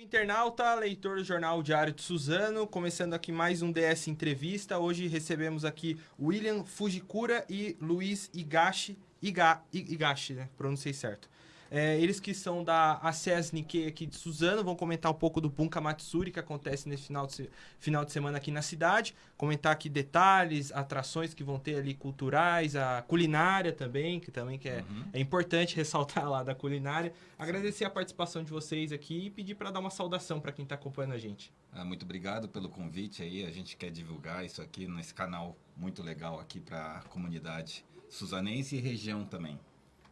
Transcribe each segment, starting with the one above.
Internauta, leitor do Jornal Diário de Suzano, começando aqui mais um DS Entrevista. Hoje recebemos aqui William Fujikura e Luiz Igashi, Iga, Igashi, né? Pronunciei certo. É, eles que são da ACES Nikkei aqui de Suzano vão comentar um pouco do Bunka Matsuri que acontece nesse final de, final de semana aqui na cidade. Comentar aqui detalhes, atrações que vão ter ali culturais, a culinária também, que também que é, uhum. é importante ressaltar lá da culinária. Agradecer a participação de vocês aqui e pedir para dar uma saudação para quem está acompanhando a gente. Ah, muito obrigado pelo convite aí. A gente quer divulgar isso aqui nesse canal muito legal aqui para a comunidade suzanense e região também.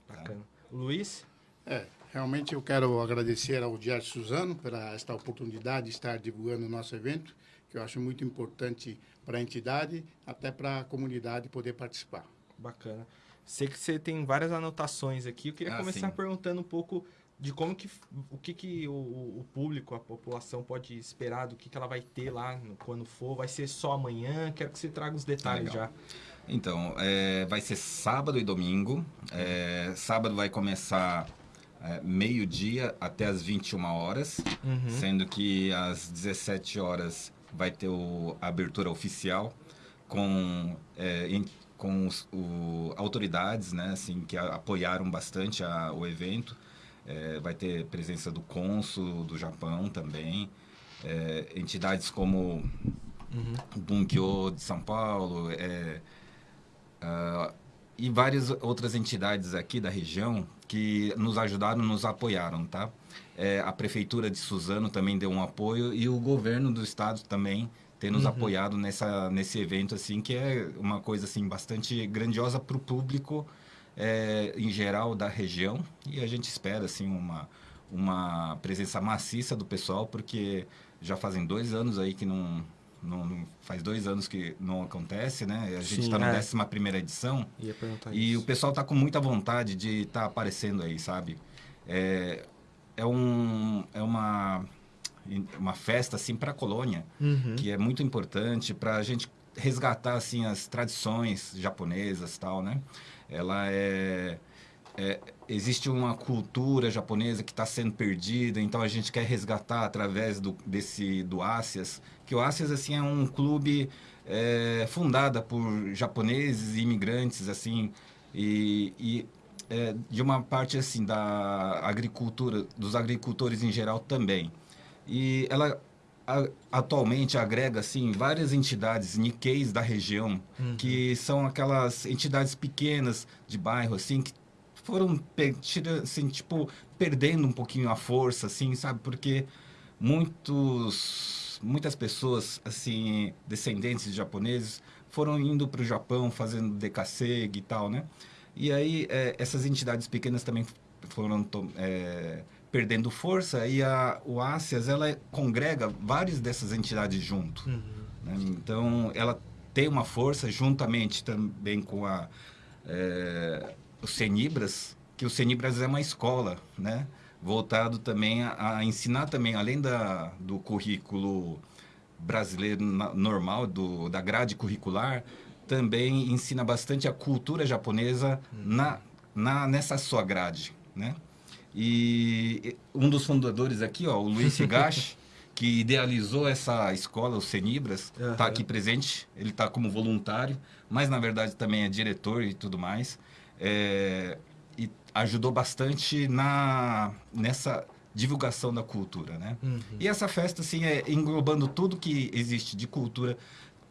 Tá? Bacana. Luiz? É, realmente eu quero agradecer ao Diário Suzano pela esta oportunidade de estar divulgando o nosso evento, que eu acho muito importante para a entidade, até para a comunidade poder participar. Bacana. Sei que você tem várias anotações aqui. Eu queria ah, começar sim. perguntando um pouco de como que o que, que o, o, público, a população pode esperar do que, que ela vai ter lá quando for. Vai ser só amanhã? Quero que você traga os detalhes Legal. já. Então, é, vai ser sábado e domingo. É, sábado vai começar é, meio-dia até as 21 horas, uhum. sendo que às 17 horas vai ter o, a abertura oficial com, é, em, com os, o, autoridades né, assim, que apoiaram bastante a, o evento. É, vai ter presença do cônsul do Japão também, é, entidades como uhum. o Bunkyo de São Paulo, é, uh, e várias outras entidades aqui da região que nos ajudaram, nos apoiaram, tá? É, a prefeitura de Suzano também deu um apoio e o governo do estado também tem nos uhum. apoiado nessa nesse evento assim que é uma coisa assim bastante grandiosa para o público é, em geral da região e a gente espera assim uma uma presença maciça do pessoal porque já fazem dois anos aí que não não, não, faz dois anos que não acontece, né? A gente está na é. décima primeira edição. e isso. o pessoal está com muita vontade de estar tá aparecendo aí, sabe? É, é, um, é uma, uma festa, assim, para a colônia, uhum. que é muito importante para a gente resgatar, assim, as tradições japonesas tal, né? Ela é é, existe uma cultura japonesa que está sendo perdida, então a gente quer resgatar através do, desse do Ásias, que o Ásias assim é um clube é, fundada por japoneses e imigrantes assim e, e é, de uma parte assim da agricultura, dos agricultores em geral também. E ela a, atualmente agrega assim várias entidades Nikkeis da região, uhum. que são aquelas entidades pequenas de bairro assim que foram assim, tipo, perdendo um pouquinho a força, assim, sabe? Porque muitos, muitas pessoas, assim, descendentes de japoneses, foram indo para o Japão fazendo decassegue e tal, né? E aí é, essas entidades pequenas também foram é, perdendo força e a, o ASEAS, ela congrega várias dessas entidades junto. Uhum. Né? Então, ela tem uma força juntamente também com a... É, o Senibras, que o Senibras é uma escola, né? Voltado também a, a ensinar também, além da, do currículo brasileiro na, normal, do, da grade curricular, também ensina bastante a cultura japonesa hum. na, na, nessa sua grade, né? E um dos fundadores aqui, ó, o Luiz Higashi, que idealizou essa escola, o Senibras, está uhum. aqui presente. Ele está como voluntário, mas na verdade também é diretor e tudo mais é, e ajudou bastante na, nessa divulgação da cultura, né? Uhum. E essa festa, assim, é englobando tudo que existe de cultura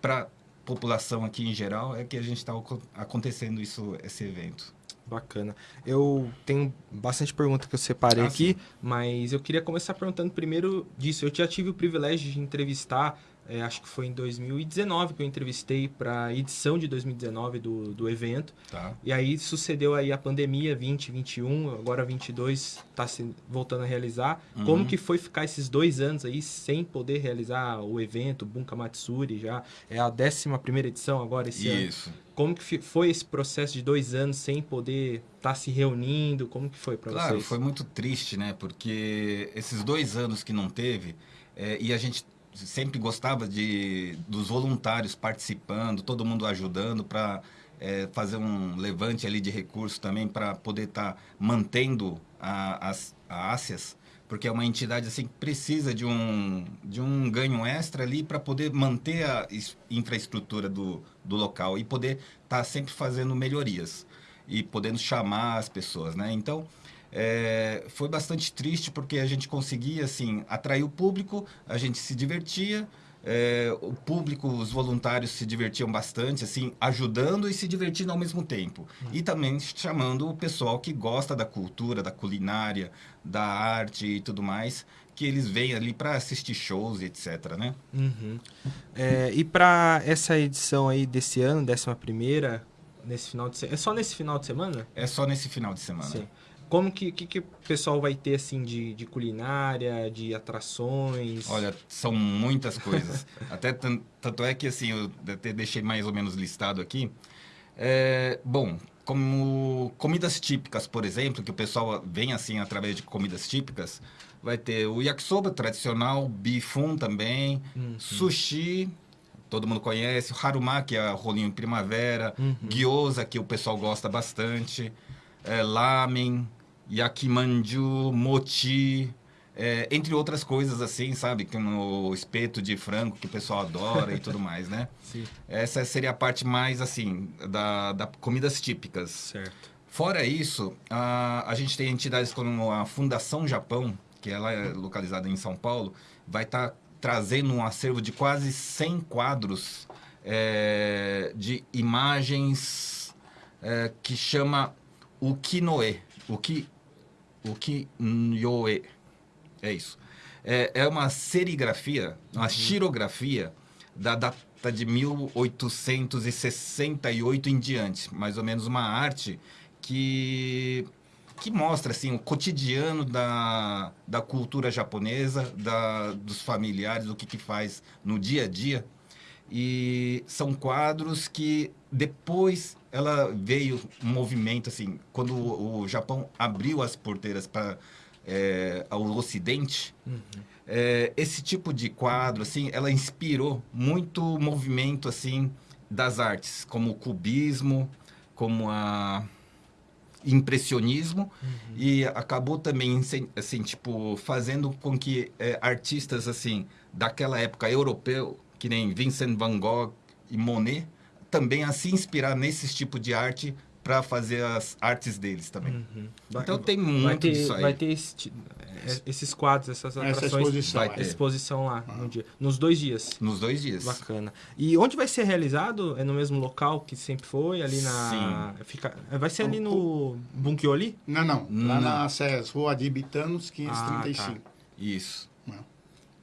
para população aqui em geral, é que a gente está acontecendo isso, esse evento. Bacana. Eu tenho bastante pergunta que eu separei ah, aqui, sim. mas eu queria começar perguntando primeiro disso. Eu já tive o privilégio de entrevistar é, acho que foi em 2019 que eu entrevistei para a edição de 2019 do, do evento. Tá. E aí sucedeu aí a pandemia 2021, agora 22 está se voltando a realizar. Uhum. Como que foi ficar esses dois anos aí sem poder realizar o evento, Bunka Matsuri já? É a 11 primeira edição agora esse Isso. ano. Como que foi esse processo de dois anos sem poder estar tá se reunindo? Como que foi para claro, vocês? Claro, foi muito triste, né? Porque esses dois anos que não teve, é, e a gente sempre gostava de dos voluntários participando, todo mundo ajudando para é, fazer um levante ali de recursos também para poder estar tá mantendo a, as a porque é uma entidade assim que precisa de um, de um ganho extra ali para poder manter a infraestrutura do, do local e poder estar tá sempre fazendo melhorias e podendo chamar as pessoas, né? Então, é, foi bastante triste porque a gente conseguia assim atrair o público, a gente se divertia, é, o público, os voluntários se divertiam bastante, assim, ajudando e se divertindo ao mesmo tempo. E também chamando o pessoal que gosta da cultura, da culinária, da arte e tudo mais, que eles vêm ali para assistir shows, etc, né? Uhum. É, e para essa edição aí desse ano, décima primeira, nesse final de se... é só nesse final de semana? É só nesse final de semana. Sim. Como que, que, que, o pessoal vai ter, assim, de, de culinária, de atrações? Olha, são muitas coisas. até tanto é que, assim, eu até deixei mais ou menos listado aqui. É, bom, como comidas típicas, por exemplo, que o pessoal vem, assim, através de comidas típicas, vai ter o yakisoba tradicional, bifum também, uhum. sushi, todo mundo conhece, o haruma, que é rolinho primavera, uhum. gyoza, que o pessoal gosta bastante, é, lamen, yakimanju, mochi, é, entre outras coisas assim, sabe? Como o espeto de frango que o pessoal adora e tudo mais, né? Sim. Essa seria a parte mais, assim, da, da comidas típicas. Certo. Fora isso, a, a gente tem entidades como a Fundação Japão, que ela é localizada em São Paulo, vai estar tá trazendo um acervo de quase 100 quadros é, de imagens é, que chama Ukinoe. Uki, Ukinyoe. É isso. É, é uma serigrafia, uma uhum. xirografia da data de 1868 em diante. Mais ou menos uma arte que que mostra assim o cotidiano da, da cultura japonesa, da, dos familiares, o que, que faz no dia a dia. E são quadros que depois ela veio um movimento assim, quando o, o Japão abriu as porteiras para é, ao Ocidente, uhum. é, esse tipo de quadro, assim, ela inspirou muito movimento, assim, das artes, como o cubismo, como a impressionismo uhum. e acabou também assim tipo fazendo com que é, artistas assim daquela época europeu que nem Vincent Van Gogh e Monet também a se inspirar nesse tipo de arte para fazer as artes deles também. Uhum. Então tem muito ter, disso aí. Vai ter esse, é, esses quadros, essas atrações. Essa exposição, vai ter. exposição lá no dia, nos dois dias. Nos dois dias. Bacana. E onde vai ser realizado? É no mesmo local que sempre foi? Ali na. Sim. Fica, vai ser ali no Bunkioli? Não, não. Lá não. na Rua de Bitanos, 535. Ah, tá. Isso. Não.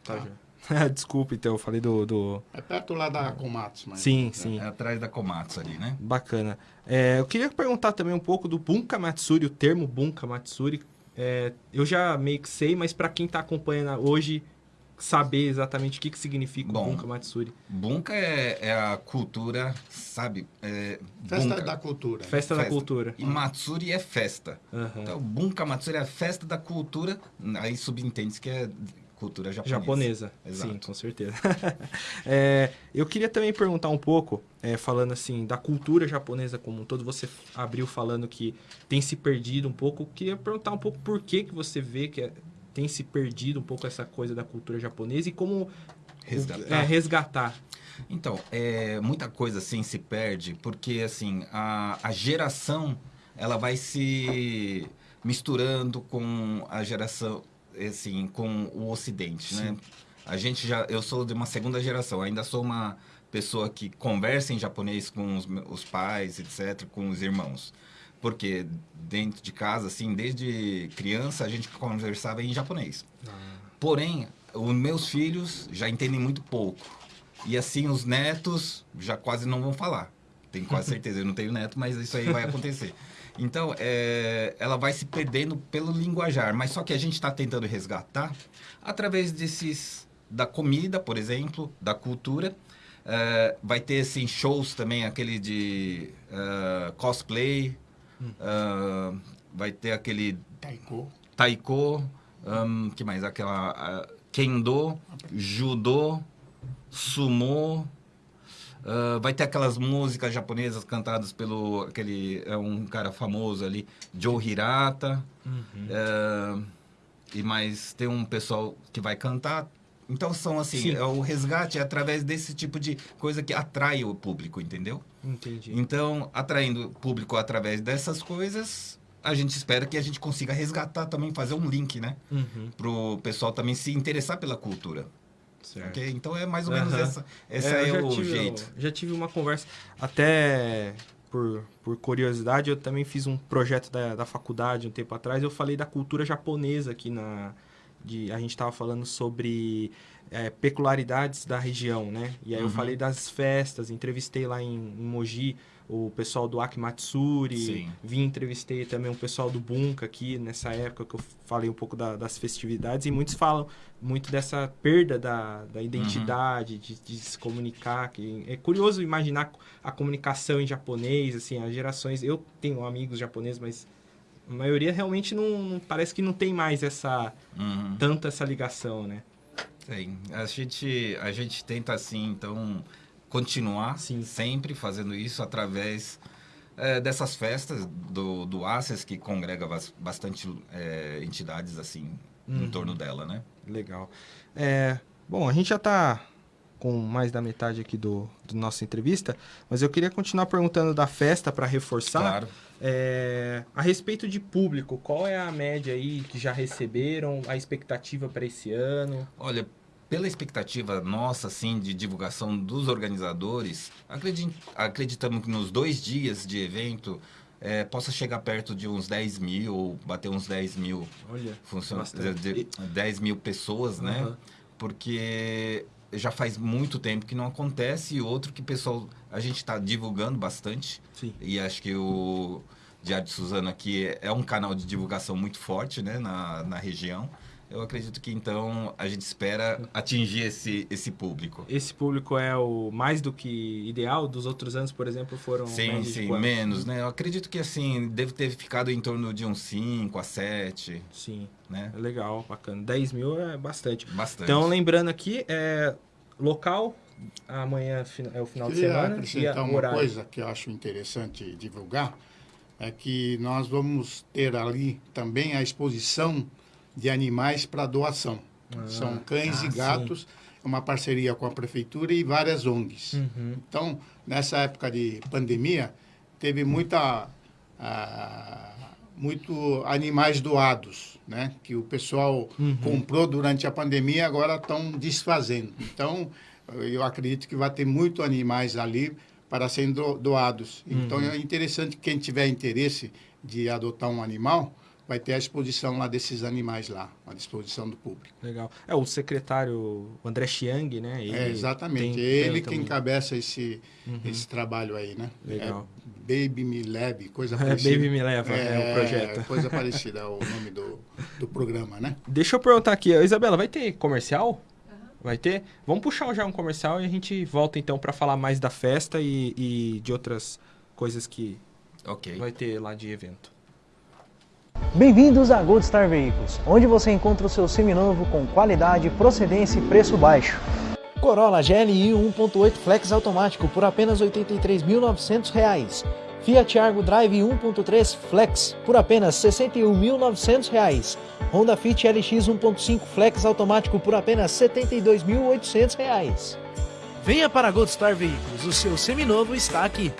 Tá, tá. Desculpa, então, eu falei do, do... É perto lá da Komatsu, mas... Sim, sim. É atrás da Komatsu ali, né? Bacana. É, eu queria perguntar também um pouco do Bunka Matsuri, o termo Bunka Matsuri. É, eu já meio que sei, mas para quem está acompanhando hoje, saber exatamente o que, que significa Bom, o Bunka Matsuri. Bunka é, é a cultura, sabe? É, festa bunka. da cultura. Festa, festa, da cultura. E Matsuri é festa. Uhum. Então, Bunka Matsuri é a festa da cultura. Aí subentende que é cultura japonesa. Japonesa, Exato. sim, com certeza. é, eu queria também perguntar um pouco, é, falando assim, da cultura japonesa como um todo, você abriu falando que tem se perdido um pouco, eu queria perguntar um pouco por que, que você vê que é, tem se perdido um pouco essa coisa da cultura japonesa e como resgatar. É, resgatar. Então, é, muita coisa assim se perde, porque assim, a, a geração ela vai se misturando com a geração assim, com o Ocidente, né? Sim. né? A gente já, eu sou de uma segunda geração, ainda sou uma pessoa que conversa em japonês com os, os pais, etc., com os irmãos. Porque dentro de casa, assim, desde criança, a gente conversava em japonês. Ah. Porém, os meus filhos já entendem muito pouco. E assim, os netos já quase não vão falar. Tenho quase certeza. Eu não tenho neto, mas isso aí vai acontecer. Então, é, ela vai se perdendo pelo linguajar, mas só que a gente está tentando resgatar através desses da comida, por exemplo, da cultura. É, vai ter assim, shows também, aquele de uh, cosplay, hum. uh, vai ter aquele taiko, taiko, um, que mais? Aquela uh, kendo, judô, sumo, Uh, vai ter aquelas músicas japonesas cantadas pelo aquele é um cara famoso ali, Joe Hirata. Uhum. Uh, e mais tem um pessoal que vai cantar. Então são assim, é, o resgate é através desse tipo de coisa que atrai o público, entendeu? Entendi. Então, atraindo o público através dessas coisas, a gente espera que a gente consiga resgatar também, fazer um link, né? Uhum. Pro pessoal também se interessar pela cultura. Certo. ok? Então é mais ou menos essa, essa É, é, eu já o tive- jeito. Já tive uma conversa, até por, por curiosidade, eu também fiz um projeto da, da faculdade um tempo atrás. Eu falei da cultura japonesa aqui na. De, a gente estava falando sobre é, peculiaridades da região, né? E aí eu Uhum. falei das festas, entrevistei lá em, em Mogi o pessoal do Akimatsuri, Sim. vim entrevistei também o pessoal do Bunka aqui nessa época que eu falei um pouco da- das festividades e muitos falam muito dessa perda da, da identidade, de, de se comunicar. Que é curioso imaginar a comunicação em japonês, assim, as gerações. Eu tenho amigos japoneses, mas a maioria realmente não, não- parece que não tem mais essa Uhum. tanta essa ligação, né? Sim. A gente, a gente tenta, assim, então, continuar Sim. sempre fazendo isso através eh, dessas festas do, do ACES, que congrega bas- bastante eh, entidades, assim, Uhum. em torno dela, né? Legal. É, bom, a gente já está com mais da metade aqui do, do nossa entrevista, mas eu queria continuar perguntando da festa para reforçar. Claro. É, a respeito de público, qual é a média aí que já receberam, a expectativa para esse ano? Olha, pela expectativa nossa, assim, de divulgação dos organizadores, acredi- acreditamos que nos dois dias de evento eh, possa chegar perto de uns 10 mil, ou bater uns 10 mil Olha, funcionários, Bastante. de- 10 mil pessoas, né? Aham. Porque já faz muito tempo que não acontece e outro que pessoal, a gente está divulgando bastante sim. e acho que o Diário de Suzano aqui é- é um canal de divulgação muito forte, né, na, na região. Eu acredito que então a gente espera atingir esse, esse público. Esse público é o mais do que ideal? Dos outros anos, por exemplo, foram Sim, de sim, menos, né? Eu acredito que assim, deve ter ficado em torno de uns 5 a 7, Sim, né? é legal, bacana. 10 mil é bastante. Bastante. Então, lembrando aqui, é local, amanhã fi- é o final de Queria semana e acrescentar a- o uma horário. coisa que eu acho interessante divulgar, é que nós vamos ter ali também a exposição de animais para doação. São cães ah, e gatos, uma parceria com a prefeitura e várias ONGs. Uhum. Então, nessa época de pandemia, teve muita, ah, muito animais doados, né? Que o pessoal Uhum. comprou durante a pandemia e agora estão desfazendo. Então, eu acredito que vai ter muito animais ali para serem do- doados. Então, Uhum. é interessante que quem tiver interesse de adotar um animal, vai ter a exposição lá desses animais lá, à disposição do público. Legal. É o secretário o André Chiang, né? Ele é, exatamente. tem- Ele tem que encabeça esse, Uhum. esse trabalho aí, né? Legal. É Baby Me Leve, coisa É, parecida. Baby Me Leva, é, o projeto. Coisa parecida, é o nome do, do programa, né? Deixa eu perguntar aqui, Isabela, vai ter comercial? Vai ter? Vamos puxar já um comercial e a gente volta então para falar mais da festa e, e de outras coisas que Ok. vai ter lá de evento. Bem-vindos a Gold Star Veículos, onde você encontra o seu seminovo com qualidade, procedência e preço baixo. Corolla GLI 1.8 Flex automático por apenas R$ 83.900. Fiat Argo Drive 1.3 Flex por apenas R$ 61.900. Honda Fit LX 1.5 Flex automático por apenas R$ 72.800. Venha para a Gold Star Veículos, o seu seminovo está aqui.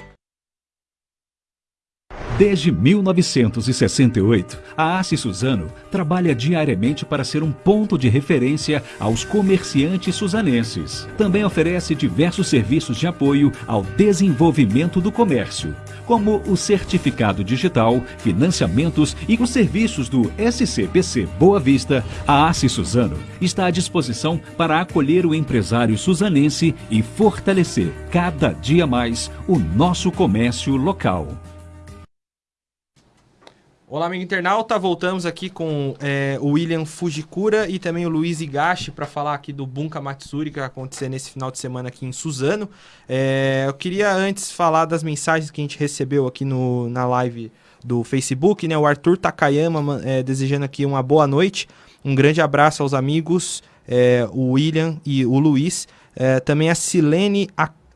Desde 1968, a Assi Suzano trabalha diariamente para ser um ponto de referência aos comerciantes suzanenses. Também oferece diversos serviços de apoio ao desenvolvimento do comércio, como o certificado digital, financiamentos e os serviços do SCPC Boa Vista. A Assi Suzano está à disposição para acolher o empresário suzanense e fortalecer cada dia mais o nosso comércio local. Olá, amigo internauta. Voltamos aqui com é, o William Fujikura e também o Luiz Higashi para falar aqui do Bunka Matsuri que vai acontecer nesse final de semana aqui em Suzano. É, eu queria antes falar das mensagens que a gente recebeu aqui no, na live do Facebook, né? O Arthur Takayama ma- é, desejando aqui uma boa noite. Um grande abraço aos amigos, o William e o Luiz. Também a Silene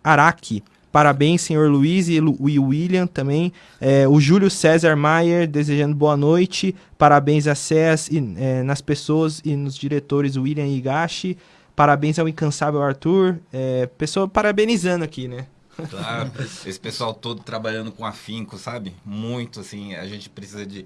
Araki. Parabéns, senhor Luiz e William também. É, o Júlio César Maier desejando boa noite. Parabéns a SES e é, nas pessoas e nos diretores William e Higashi. Parabéns ao incansável Arthur. É, pessoa parabenizando aqui, né? Claro, esse pessoal todo trabalhando com afinco, sabe? Muito, assim, a gente precisa de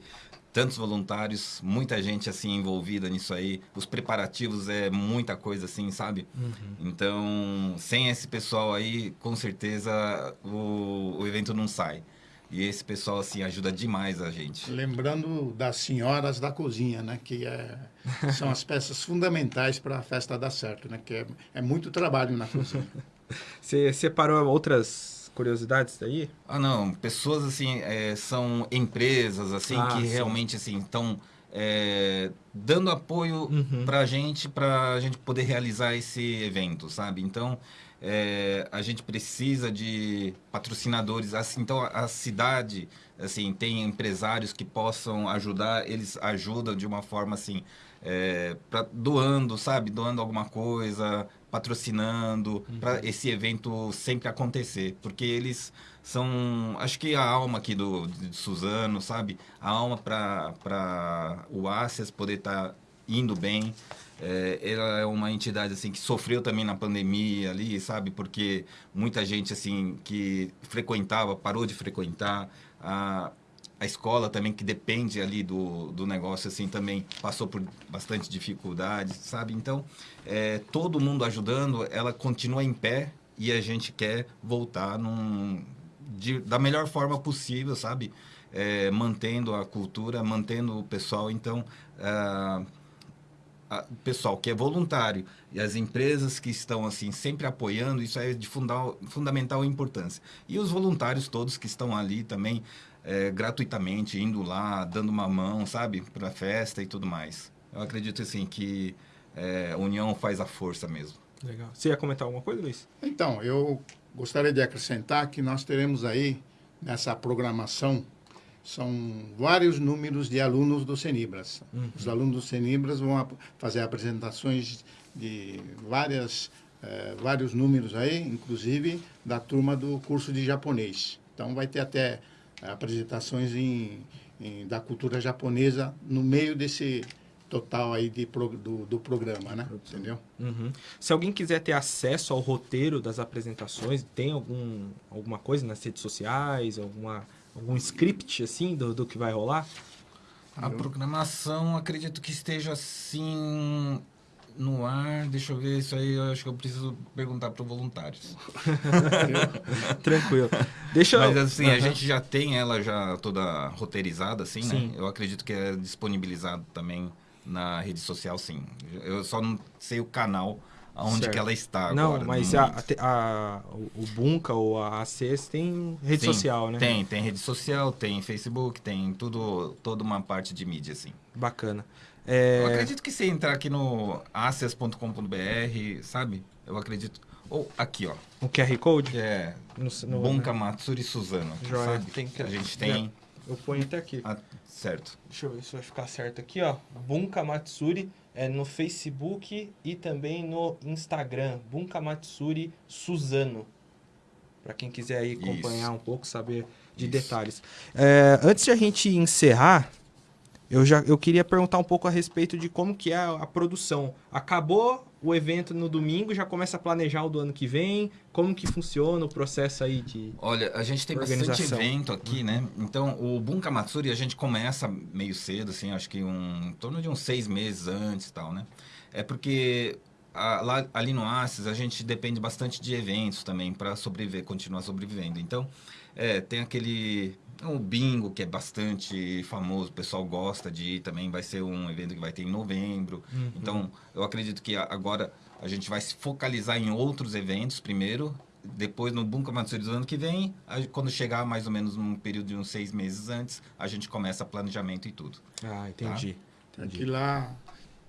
tantos voluntários, muita gente assim envolvida nisso aí. Os preparativos é muita coisa assim, sabe? Uhum. Então, sem esse pessoal aí, com certeza o, o evento não sai. E esse pessoal assim ajuda demais a gente. Lembrando das senhoras da cozinha, né, que é, são as peças fundamentais para a festa dar certo, né, que é, é muito trabalho na cozinha. Você separou outras curiosidades daí? Ah, não. Pessoas, assim, é, são empresas, assim, ah, que sim. realmente, assim, estão é, dando apoio uhum. para a gente, para a gente poder realizar esse evento, sabe? Então, é, a gente precisa de patrocinadores. Assim, então, a cidade, assim, tem empresários que possam ajudar. Eles ajudam de uma forma, assim, é, pra, doando, sabe? Doando alguma coisa, patrocinando uhum. para esse evento sempre acontecer, porque eles são, acho que a alma aqui do de Suzano, sabe? A alma para o Ácias poder estar tá indo bem. É, ela é uma entidade assim que sofreu também na pandemia ali, sabe? Porque muita gente assim que frequentava parou de frequentar. A, a escola também, que depende ali do, do negócio, assim, também passou por bastante dificuldades, sabe? Então, é, todo mundo ajudando, ela continua em pé e a gente quer voltar num, de, da melhor forma possível, sabe? É, mantendo a cultura, mantendo o pessoal. Então, o pessoal que é voluntário e as empresas que estão assim sempre apoiando, isso é de fundal, fundamental importância. E os voluntários todos que estão ali também é, gratuitamente, indo lá, dando uma mão, sabe, para a festa e tudo mais. Eu acredito assim que é, união faz a força mesmo. Legal. Você ia comentar alguma coisa, Luiz? Então, eu gostaria de acrescentar que nós teremos aí nessa programação são vários números de alunos do Senibras. Uhum. Os alunos do Senibras vão fazer apresentações de várias, eh, vários números aí, inclusive da turma do curso de japonês. Então vai ter até apresentações em, em, da cultura japonesa no meio desse total aí de, do, do programa, né? Entendeu? Uhum. Se alguém quiser ter acesso ao roteiro das apresentações, tem algum, alguma coisa nas redes sociais, alguma, algum script assim do, do que vai rolar? A programação, acredito que esteja assim no ar, deixa eu ver isso aí, eu acho que eu preciso perguntar para os voluntários. Tranquilo. Deixa Mas assim, uhum. a gente já tem ela já toda roteirizada, assim, né? sim. né? Eu acredito que é disponibilizado também na rede social, sim. Eu só não sei o canal onde que ela está agora. Não, mas a, a, o Bunka ou a ACS tem rede sim, social, né? Tem, tem rede social, tem Facebook, tem tudo, toda uma parte de mídia, assim. Bacana. É... Eu acredito que se entrar aqui no access.com.br, sabe? Eu acredito. Ou aqui, ó. O QR Code? É. No, no, Bunka Matsuri Suzano. Joia. Sabe? Tem que... A gente tem. Eu ponho até aqui. Ah, certo. Deixa eu ver se vai ficar certo aqui, ó. Bunka Matsuri é no Facebook e também no Instagram. Bunka Matsuri Suzano. Para quem quiser aí acompanhar Isso. um pouco, saber de Isso. detalhes. É, antes de a gente encerrar, eu já eu queria perguntar um pouco a respeito de como que é a, a, produção. Acabou o evento no domingo, já começa a planejar o do ano que vem? Como que funciona o processo aí de Olha, a gente tem bastante evento aqui, né? Então, o Bunka Matsuri a gente começa meio cedo, assim, acho que um, em torno de uns seis meses antes e tal, né? É porque a, lá, ali no Assis a gente depende bastante de eventos também para sobreviver, continuar sobrevivendo. Então, é, tem aquele o bingo, que é bastante famoso, o pessoal gosta de ir também, vai ser um evento que vai ter em novembro. Uhum. Então, eu acredito que agora a gente vai se focalizar em outros eventos primeiro, depois no Bunka Matsuri do ano que vem, quando chegar mais ou menos num período de uns seis meses antes, a gente começa planejamento e tudo. Ah, entendi. Tá? entendi. Aqui lá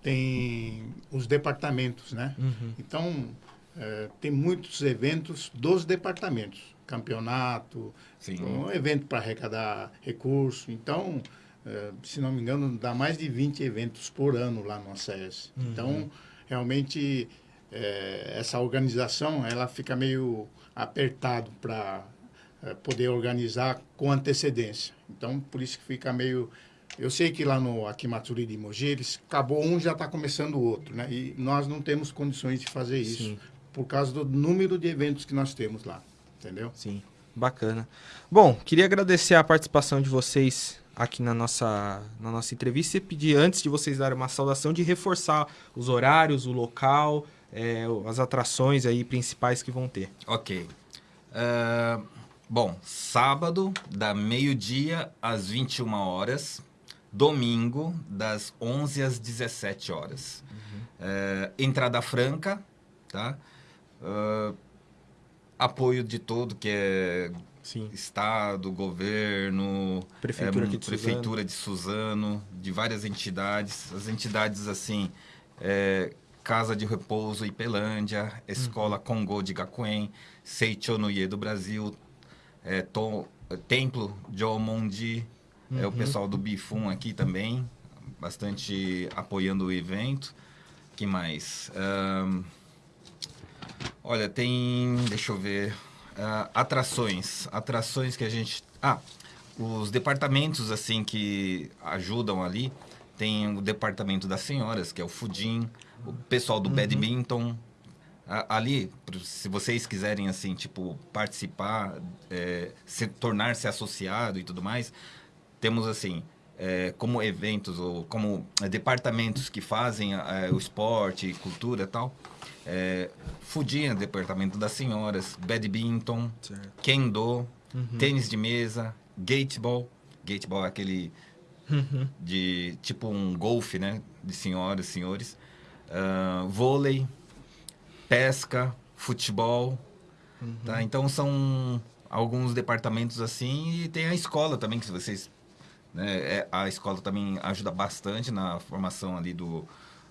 tem os departamentos, né? Uhum. Então, é, tem muitos eventos dos departamentos campeonato, Sim. um evento para arrecadar recurso. Então, eh, se não me engano, dá mais de 20 eventos por ano lá no ACS. Uhum. Então, realmente, eh, essa organização ela fica meio apertado para é, poder organizar com antecedência. Então, por isso que fica meio... Eu sei que lá no Akimatsuri de Mogi, eles, acabou um, já está começando o outro, né? E nós não temos condições de fazer isso Sim. Por causa do número de eventos que nós temos lá, entendeu? Sim, bacana. Bom, queria agradecer a participação de vocês aqui na nossa, na nossa entrevista e pedir, antes de vocês darem uma saudação, de reforçar os horários, o local, é, as atrações aí principais que vão ter. Ok. Uh, bom, sábado, da meio-dia às 21 horas domingo, das 11 às 17 horas. Uhum. É, entrada franca, tá? Uh, apoio de todo que é Sim. Estado, governo, Prefeitura, é, de, Prefeitura Suzano. de Suzano, de várias entidades. As entidades assim, é, Casa de Repouso Ipelândia, Escola uhum. Congo de Gakuen, Seichonoye do Brasil, é, Tom, Templo de Omondi, Uhum. É o pessoal do Bifum aqui também, bastante apoiando o evento. que mais? Um, olha, tem, deixa eu ver, uh, atrações. Atrações que a gente... Ah, os departamentos, assim, que ajudam ali, tem o departamento das senhoras, que é o Fudim, o pessoal do uhum. badminton, ali, se vocês quiserem, assim, tipo, participar, é, se tornar-se associado e tudo mais, temos assim é, como eventos ou como é, departamentos que fazem é, o esporte, cultura e tal. É, Fudinha, departamento das senhoras, badminton, certo. kendo, uhum. tênis de mesa, gateball. Gateball é aquele uhum. de tipo um golfe, né? De senhoras, senhores. Uh, vôlei, pesca, futebol. Uhum. Tá? Então são alguns departamentos assim e tem a escola também que vocês né? É, a escola também ajuda bastante na formação ali do,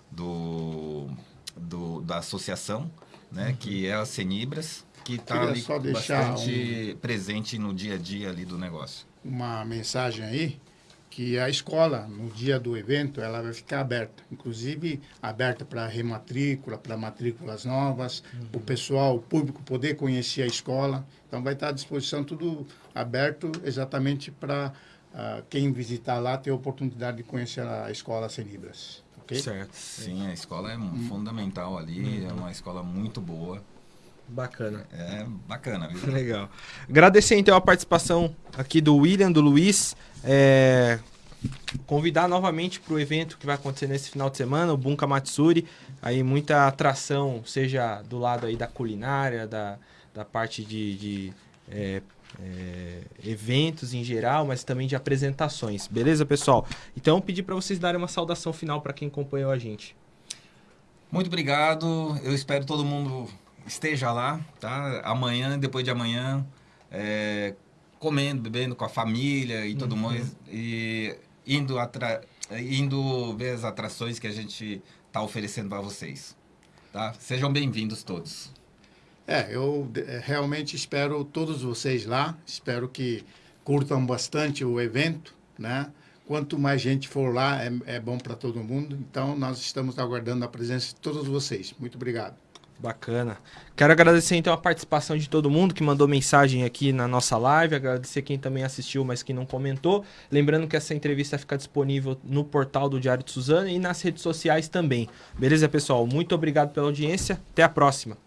do, do da associação, né? Uhum. que é a Cenibras, que está ali bastante um... presente no dia a dia ali do negócio. Uma mensagem aí, que a escola, no dia do evento, ela vai ficar aberta. Inclusive, aberta para rematrícula, para matrículas novas, uhum. o pessoal, o público poder conhecer a escola. Então, vai estar à disposição tudo aberto exatamente para uh, quem visitar lá ter a oportunidade de conhecer a escola Senibras. Certo. Sim, a escola é hum. fundamental ali, é uma escola muito boa. Bacana. É bacana, viu? Legal. Agradecer então a participação aqui do William, do Luiz. É... Convidar novamente para o evento que vai acontecer nesse final de semana, o Bunka Matsuri. Aí muita atração, seja do lado aí da culinária, da, da parte de, de é, é, eventos em geral, mas também de apresentações. Beleza, pessoal? Então, pedir para vocês darem uma saudação final para quem acompanhou a gente. Muito obrigado. Eu espero todo mundo esteja lá, tá? Amanhã, depois de amanhã, é, comendo, bebendo com a família e uhum. mais. E indo, atra... indo ver as atrações que a gente está oferecendo para vocês. Tá? Sejam bem-vindos todos. É, eu é, realmente espero todos vocês lá, espero que curtam bastante o evento, né? Quanto mais gente for lá, é, é bom para todo mundo. Então, nós estamos aguardando a presença de todos vocês. Muito obrigado. Bacana. Quero agradecer então a participação de todo mundo que mandou mensagem aqui na nossa live, agradecer quem também assistiu, mas que não comentou. Lembrando que essa entrevista fica disponível no portal do Diário de Suzana e nas redes sociais também. Beleza, pessoal? Muito obrigado pela audiência. Até a próxima.